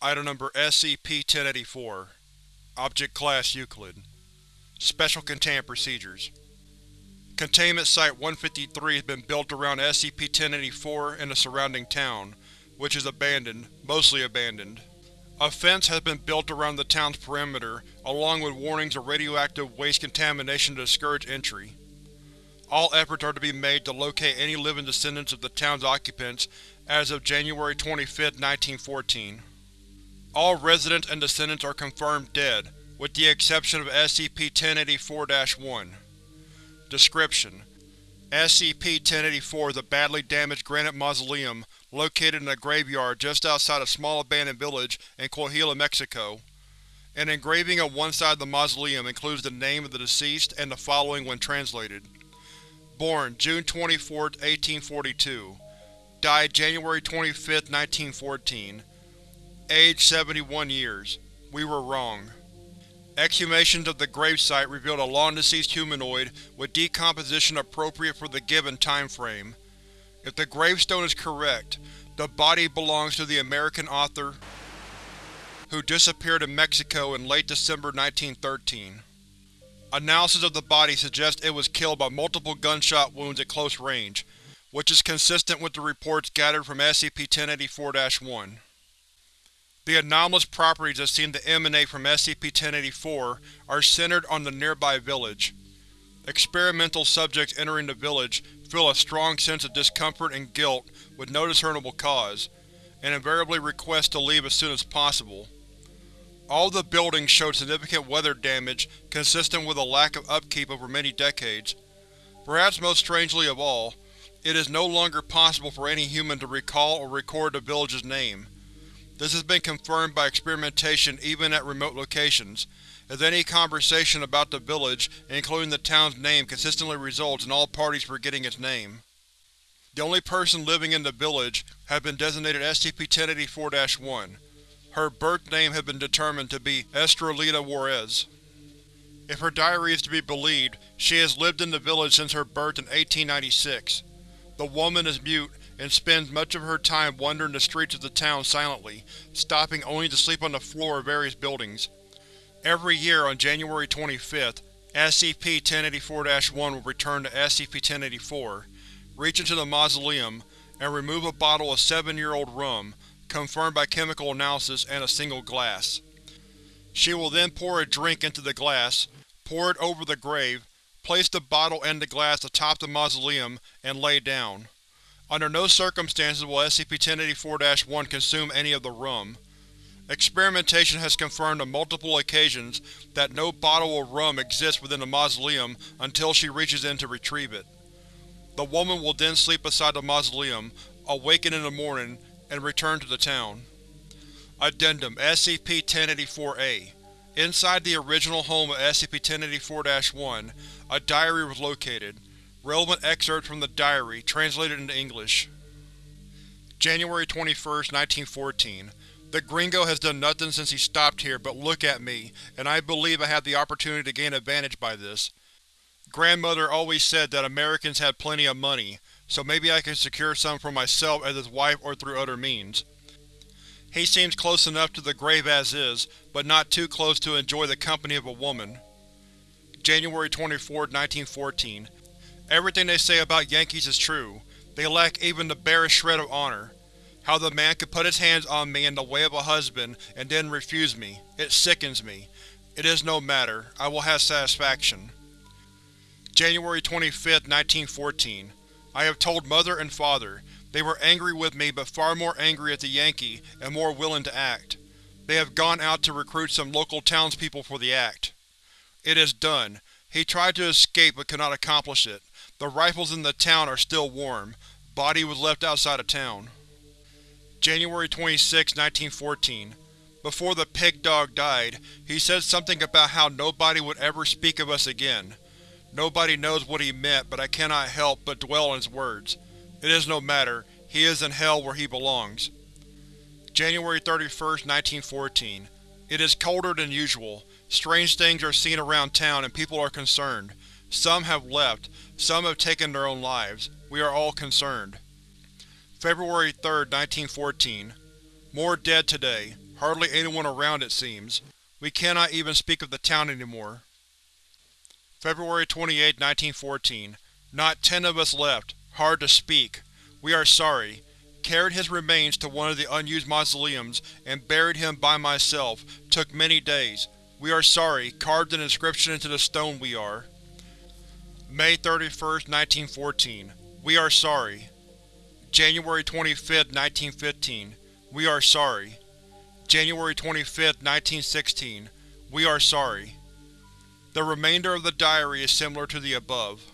Item Number SCP-1084 Object Class Euclid Special Containment Procedures Containment Site-153 has been built around SCP-1084 and the surrounding town, which is abandoned, mostly abandoned. A fence has been built around the town's perimeter, along with warnings of radioactive waste contamination to discourage entry. All efforts are to be made to locate any living descendants of the town's occupants as of January 25, 1914. All residents and descendants are confirmed dead, with the exception of SCP-1084-1. Description: SCP-1084 is a badly damaged granite mausoleum located in a graveyard just outside a small abandoned village in Coahuila, Mexico. An engraving on one side of the mausoleum includes the name of the deceased and the following when translated. Born June 24, 1842. Died January 25, 1914. Age 71 years. We were wrong. Exhumations of the gravesite revealed a long-deceased humanoid with decomposition appropriate for the given time frame. If the gravestone is correct, the body belongs to the American author who disappeared in Mexico in late December 1913. Analysis of the body suggests it was killed by multiple gunshot wounds at close range, which is consistent with the reports gathered from SCP-1084-1. The anomalous properties that seem to emanate from SCP-1084 are centered on the nearby village. Experimental subjects entering the village feel a strong sense of discomfort and guilt with no discernible cause, and invariably request to leave as soon as possible. All the buildings showed significant weather damage consistent with a lack of upkeep over many decades. Perhaps most strangely of all, it is no longer possible for any human to recall or record the village's name. This has been confirmed by experimentation even at remote locations, as any conversation about the village, including the town's name consistently results in all parties forgetting its name. The only person living in the village has been designated SCP-1084-1. Her birth name has been determined to be Estrelita Juarez. If her diary is to be believed, she has lived in the village since her birth in 1896. The woman is mute and spends much of her time wandering the streets of the town silently, stopping only to sleep on the floor of various buildings. Every year on January 25th, SCP-1084-1 will return to SCP-1084, reach into the mausoleum, and remove a bottle of seven-year-old rum, confirmed by chemical analysis, and a single glass. She will then pour a drink into the glass, pour it over the grave, place the bottle and the glass atop the mausoleum, and lay down. Under no circumstances will SCP-1084-1 consume any of the rum. Experimentation has confirmed on multiple occasions that no bottle of rum exists within the mausoleum until she reaches in to retrieve it. The woman will then sleep beside the mausoleum, awaken in the morning, and return to the town. Addendum SCP-1084-A Inside the original home of SCP-1084-1, a diary was located. Relevant excerpts from the diary, translated into English. January 21, 1914. The gringo has done nothing since he stopped here but look at me, and I believe I have the opportunity to gain advantage by this. Grandmother always said that Americans had plenty of money, so maybe I can secure some for myself as his wife or through other means. He seems close enough to the grave as is, but not too close to enjoy the company of a woman. January 24, 1914. Everything they say about Yankees is true. They lack even the barest shred of honor. How the man could put his hands on me in the way of a husband and then refuse me. It sickens me. It is no matter. I will have satisfaction. January 25, 1914. I have told Mother and Father. They were angry with me but far more angry at the Yankee, and more willing to act. They have gone out to recruit some local townspeople for the act. It is done. He tried to escape but could not accomplish it. The rifles in the town are still warm. Body was left outside of town. January 26, 1914. Before the pig dog died, he said something about how nobody would ever speak of us again. Nobody knows what he meant, but I cannot help but dwell on his words. It is no matter, he is in hell where he belongs. January 31, 1914. It is colder than usual. Strange things are seen around town and people are concerned. Some have left, some have taken their own lives. We are all concerned. February 3, 1914. More dead today. Hardly anyone around, it seems. We cannot even speak of the town anymore. February 28, 1914. Not ten of us left. Hard to speak. We are sorry. Carried his remains to one of the unused mausoleums and buried him by myself. Took many days. We are sorry. Carved an inscription into the stone we are. May 31, 1914. We are sorry. January 25, 1915. We are sorry. January 25, 1916. We are sorry. The remainder of the diary is similar to the above.